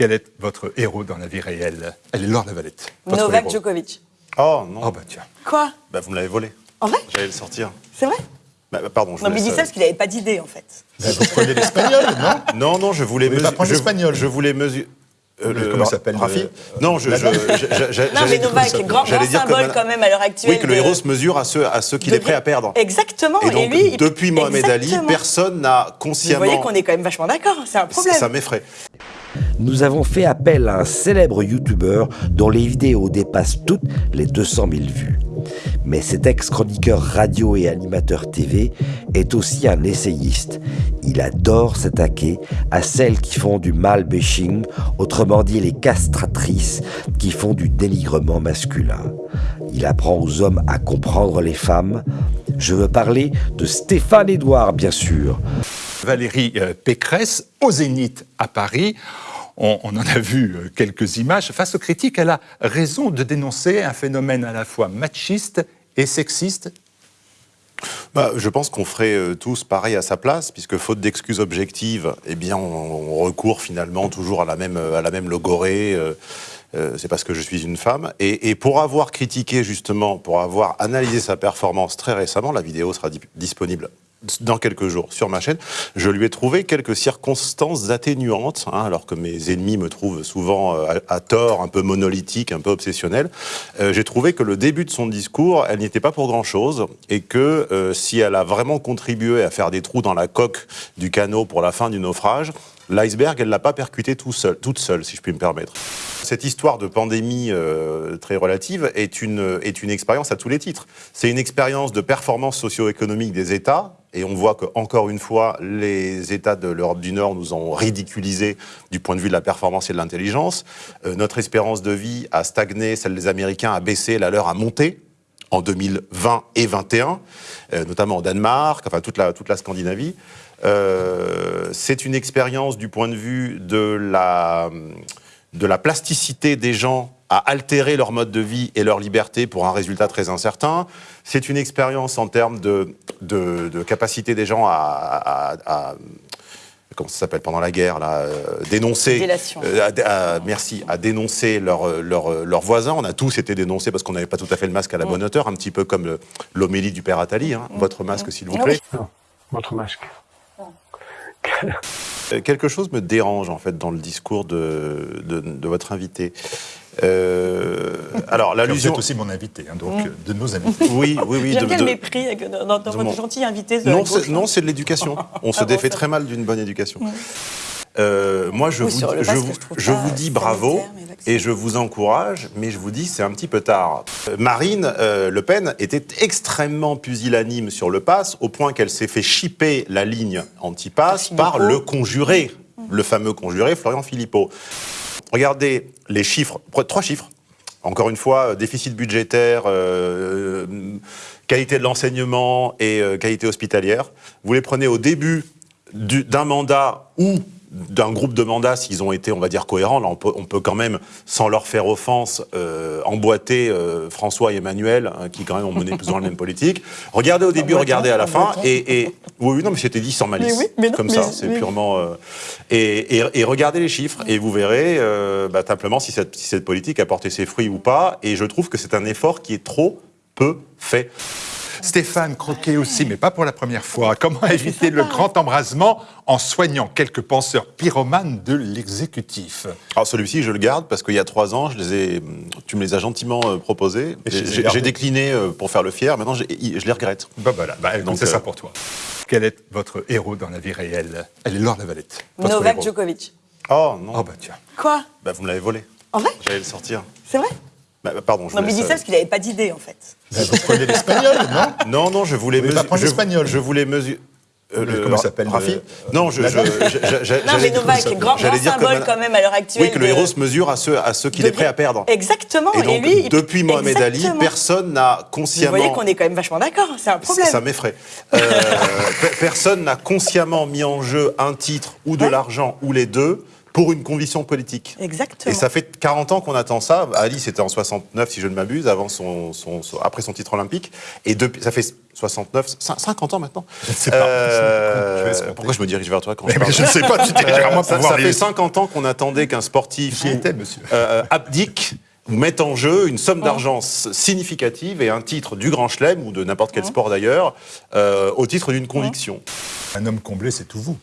Quel est votre héros dans la vie réelle Elle est Laure Lavalette. votre Novak héros. Djokovic. Oh non, Oh bah tiens. Quoi? Bah, vous me l'avez volé. En vrai? J'allais le sortir. C'est vrai? Bah, bah, pardon, je Non, vous mais il dit ça euh, parce qu'il n'avait pas d'idée, en fait. Ben, vous prenez l'espagnol, non? Non, non, je voulais Vous voulez pas mesu- prendre je- l'espagnol Je voulais mesurer. comment il s'appelle, Rafi le- Non, je. je- je- je- Non, mais Novak, grand, grand j'allais dire symbole quand même à l'heure actuelle. Oui, que le héros se mesure à ceux, à ceux qu'il de- est prêt à perdre. Exactement. Et donc, lui, il- depuis Mohamed Ali, personne n'a Vous consciemment. voyez qu'on est quand même vachement d'accord, c'est un problème. Ça m'effraie. Nous avons fait appel à un célèbre youtubeur dont les vidéos dépassent toutes les 200 000 vues. Mais cet ex-chroniqueur radio et animateur TV est aussi un essayiste. Il adore s'attaquer à celles qui font du mal-bashing, autrement dit les castratrices qui font du dénigrement masculin. Il apprend aux hommes à comprendre les femmes. Je veux parler de Stéphane Edouard, bien sûr. Valérie euh, Pécresse, au Zénith à Paris. On, en a vu euh, quelques images. Face aux critiques, elle a raison de dénoncer un phénomène à la fois machiste et sexiste. Bah, je pense qu'on ferait euh, tous pareil à sa place, puisque faute d'excuses objectives, eh on, recourt finalement toujours à la même, logorée. euh, c'est parce que je suis une femme. Et, pour avoir critiqué justement, pour avoir analysé sa performance très récemment, la vidéo sera di- disponible dans quelques jours sur ma chaîne, je lui ai trouvé quelques circonstances atténuantes, hein, alors que mes ennemis me trouvent souvent euh, à, tort, un peu monolithique, un peu obsessionnel. Euh, J'ai trouvé que le début de son discours, elle n'y était pas pour grand-chose, et que euh, si elle a vraiment contribué à faire des trous dans la coque du canot pour la fin du naufrage, l'iceberg, elle l'a pas percuté toute seule, si je puis me permettre. Cette histoire de pandémie euh, très relative est une, expérience à tous les titres. C'est une expérience de performance socio-économique des États, et on voit que encore une fois, les États de l'Europe du Nord nous ont ridiculisés du point de vue de la performance et de l'intelligence. Euh, notre espérance de vie a stagné, celle des Américains a baissé, la leur a monté en 2020 et 2021, euh, notamment au Danemark, enfin toute la Scandinavie. Euh, c'est une expérience du point de vue de la, de la plasticité des gens à altérer leur mode de vie et leur liberté pour un résultat très incertain. C'est une expérience en termes de, de, de capacité des gens à, à- à- comment ça s'appelle pendant la guerre là, euh, dénoncer, euh, à- à- merci, à dénoncer leurs leur, leurs voisins. On a tous été dénoncés parce qu'on n'avait pas tout à fait le masque à la bonne hauteur, un petit peu comme l'homélie du père Attali. hein. Votre masque, s'il vous Ah plaît. oui. Votre masque. Euh, Quelque chose me dérange en fait dans le discours de, de, de votre invité. Euh, alors Vous l'allusion. êtes aussi mon invité, hein, donc euh, de nos invités. Oui, oui, oui. J'aime de- bien de- le mépris dans, dans- dans de votre mon- gentil invité. de Non, gauche, c'est- non, c'est de l'éducation. On se Ah bon, défait ça très mal d'une bonne éducation. Euh, moi, je Oui, vous, je je dis bravo et je vous encourage, mais je vous dis c'est un petit peu tard. Euh, Marine euh, Le Pen était extrêmement pusillanime sur le pass, au point qu'elle s'est fait chipper la ligne anti-pass par le conjuré, le fameux conjuré Florian Philippot. Regardez les chiffres, trois chiffres. Encore une fois, déficit budgétaire, euh, qualité de l'enseignement et qualité hospitalière. Vous les prenez au début du- d'un mandat ou d'un groupe de mandats, s'ils ont été, on va dire, cohérents. Là, on peut, on peut quand même, sans leur faire offense, euh, emboîter euh, François et Emmanuel, hein, qui quand même ont mené plus ou moins la même politique. Regardez au début, regardez à la fin. Et, et- oui, oui, non, mais c'était dit sans malice. Mais oui, mais non, comme mais- ça, c'est purement. euh, et, et- et regardez les chiffres, et vous verrez bah, simplement si cette, si cette politique a porté ses fruits ou pas. Et je trouve que c'est un effort qui est trop peu fait. Stéphane Croquet aussi, mais pas pour la première fois. Comment éviter le grand embrasement en soignant quelques penseurs pyromanes de l'exécutif? Alors celui-ci, je le garde parce qu'il y a trois ans, je les ai, tu me les as gentiment euh, proposés. J'ai décliné euh, pour faire le fier. Maintenant, je les regrette. Bah voilà, bah, donc c'est euh, ça pour toi. Quel est votre héros dans la vie réelle? Elle est Laure Lavalette. Novak héros. Djokovic. Oh non, Oh bah tiens. Quoi? Bah, vous me l'avez volé. En vrai? J'allais le sortir. C'est vrai? Bah, bah, pardon, je Non, vous mais il dit ça parce qu'il n'avait pas d'idée, en fait. Vous prenez l'espagnol, non? Euh, Non, non, je voulais Vous voulez pas mesu- prendre je- l'espagnol? Je voulais mesurer. Le- comment s'appelle, Rafi? le- Non, je. je- je- je- Non, mais j'allais- Novak, grand, grand dire que symbole quand même à l'heure actuelle. Oui, que le héros se mesure à ceux, à ceux qu'il est prêt à perdre. Exactement. Et donc, lui, il- depuis Mohamed Ali, personne n'a Vous consciemment. voyez qu'on est quand même vachement d'accord, c'est un problème. Ça m'effraie. Euh, pe- personne n'a consciemment mis en jeu un titre ou de Ouais. l'argent ou les deux pour une conviction politique. Exactement. Et ça fait 40 ans qu'on attend ça. Ali, c'était en 69, si je ne m'abuse, avant son, son- son- après son titre olympique. Et depuis, ça fait 69, cin- 50 ans maintenant. Je ne sais pas. Euh, Je vais se comprendre. pourquoi je me dirige vers toi quand Mais je parle je ne sais pas, tu Euh, ça, ça fait les- 50 ans qu'on attendait qu'un sportif J'y étais, monsieur. euh, abdique ou mette en jeu une somme d'argent s- significative et un titre du Grand Chelem ou de n'importe quel sport d'ailleurs euh, au titre d'une conviction. Un homme comblé, c'est tout vous.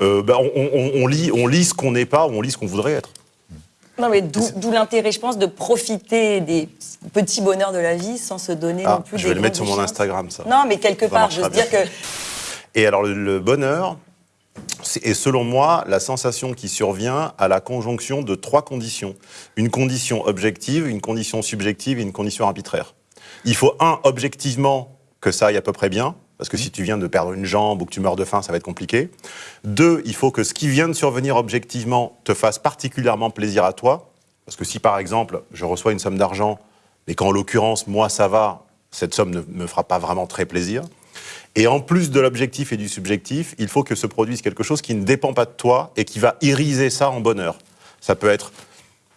Euh, ben, on, on- on lit, on lit ce qu'on n'est pas ou on lit ce qu'on voudrait être. Non, mais d'où l'intérêt, je pense, de profiter des petits bonheurs de la vie sans se donner Ah, non plus je des vais le mettre sur mon. Instagram, ça. Non, mais quelque Ça part, je veux dire que Et alors le, bonheur, c'est est selon moi la sensation qui survient à la conjonction de trois conditions. Une condition objective, une condition subjective et une condition arbitraire. Il faut un, objectivement, que ça aille à peu près bien, parce que si tu viens de perdre une jambe ou que tu meurs de faim, ça va être compliqué. Deux, il faut que ce qui vient de survenir objectivement te fasse particulièrement plaisir à toi, parce que si par exemple je reçois une somme d'argent, mais qu'en l'occurrence moi ça va, cette somme ne me fera pas vraiment très plaisir. Et en plus de l'objectif et du subjectif, il faut que se produise quelque chose qui ne dépend pas de toi et qui va iriser ça en bonheur. Ça peut être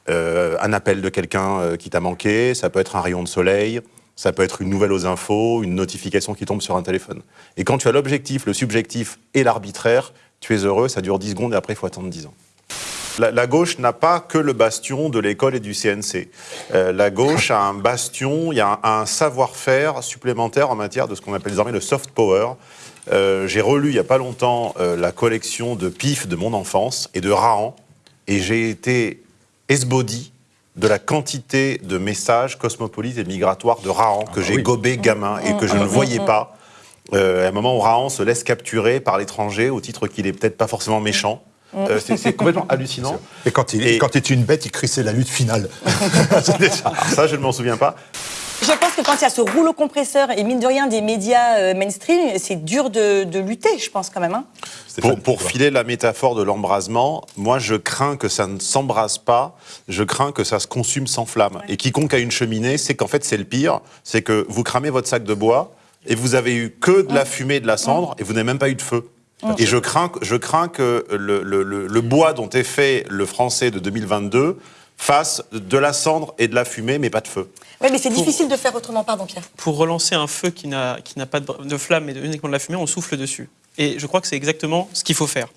euh, un appel de quelqu'un euh, qui t'a manqué, ça peut être un rayon de soleil, ça peut être une nouvelle aux infos, une notification qui tombe sur un téléphone. Et quand tu as l'objectif, le subjectif et l'arbitraire, tu es heureux, ça dure 10 secondes et après il faut attendre 10 ans. La, gauche n'a pas que le bastion de l'école et du CNC. Euh, la gauche a un bastion, il y a un, un savoir-faire supplémentaire en matière de ce qu'on appelle désormais le soft power. Euh, j'ai relu il n'y a pas longtemps euh, la collection de pif de mon enfance et de Rahan, et j'ai été esbaudi de la quantité de messages cosmopolites et migratoires de Rahan que j'ai oui. gobé gamin et que je ne voyais pas. Euh, à un moment où Rahan se laisse capturer par l'étranger au titre qu'il est peut-être pas forcément méchant. Euh, c'est- complètement hallucinant. Et quand il, Et- quand il est une bête, il crie c'est la lutte finale. Ça, je ne m'en souviens pas. Je pense que quand il y a ce rouleau compresseur et mine de rien des médias euh, mainstream, c'est dur de, de lutter, je pense quand même. hein. Pour, filer la métaphore de l'embrasement, moi je crains que ça ne s'embrase pas, je crains que ça se consume sans flamme. Et quiconque a une cheminée, c'est qu'en fait c'est le pire, c'est que vous cramez votre sac de bois et vous avez eu que de la fumée et de la cendre et vous n'avez même pas eu de feu. Et je crains, que- je crains que le, le- le- le bois dont est fait le français de 2022 fasse de la cendre et de la fumée, mais pas de feu. Oui, mais c'est difficile de faire autrement, pardon Pierre. pour relancer un feu qui n'a qui n'a pas de, de flamme mais uniquement de la fumée, on souffle dessus. Et je crois que c'est exactement ce qu'il faut faire.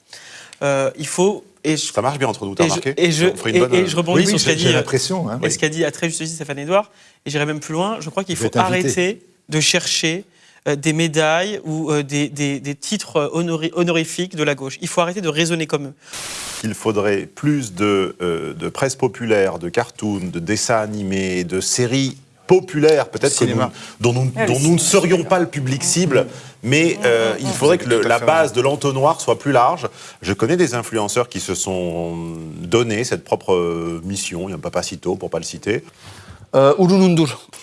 Euh, il faut et je, Ça marche bien entre nous, t'as et je, remarqué et je, et- bonne- et je rebondis Oui, oui, sur ce qu'a j'ai dit, euh, hein, et ce qu'a dit à très juste titre Stéphane Edouard. Et j'irai même plus loin. Je crois qu'il faut arrêter de chercher euh, des médailles ou euh, des, des- des titres euh, honori- honorifiques de la gauche. Il faut arrêter de raisonner comme eux. Il faudrait plus de, euh, de presse populaire, de cartoons, de dessins animés, de séries populaires, peut-être que nous- dont, nous, Ah, dont nous ne serions pas le public cible, mais euh, il faudrait que le- la base de l'entonnoir soit plus large. Je connais des influenceurs qui se sont donné cette propre euh, mission, il n'y a pas Papacito pour pas le citer, Euh,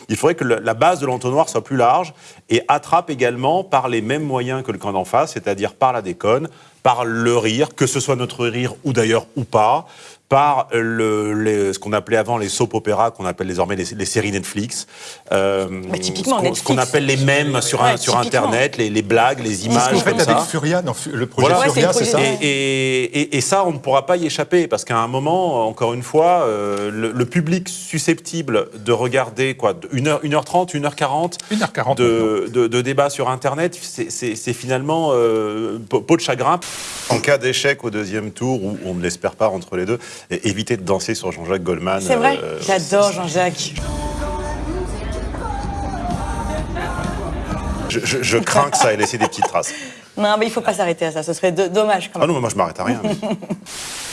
il faudrait que la base de l'entonnoir soit plus large et attrape également par les mêmes moyens que le camp d'en face, c'est-à-dire par la déconne, par le rire, que ce soit notre rire ou d'ailleurs ou pas, par le, les- ce qu'on appelait avant les soap opéras, qu'on appelle désormais les, les séries Netflix. Euh, Mais typiquement ce qu'on- appelle les mèmes sur, un- sur. Internet, les, les blagues, les images qu'on fait comme avec. Furia, dans le projet Voilà. Ouais, c'est Furia, ça Et, et- et- et ça, on ne pourra pas y échapper, parce qu'à un moment, encore une fois, euh, le, le public susceptible de regarder quoi, 1h, 1h30, 1h40 1h40 de, de, de débat sur Internet, c'est- finalement euh, peau de chagrin. En cas d'échec au deuxième tour, où on ne l'espère pas entre les deux, et éviter de danser sur Jean-Jacques Goldman. C'est vrai euh, J'adore Jean-Jacques. je, je- je crains que ça ait laissé des petites traces. Non, mais il faut pas s'arrêter à ça, ce serait do- dommage quand Ah même. non, mais moi je m'arrête à rien. mais-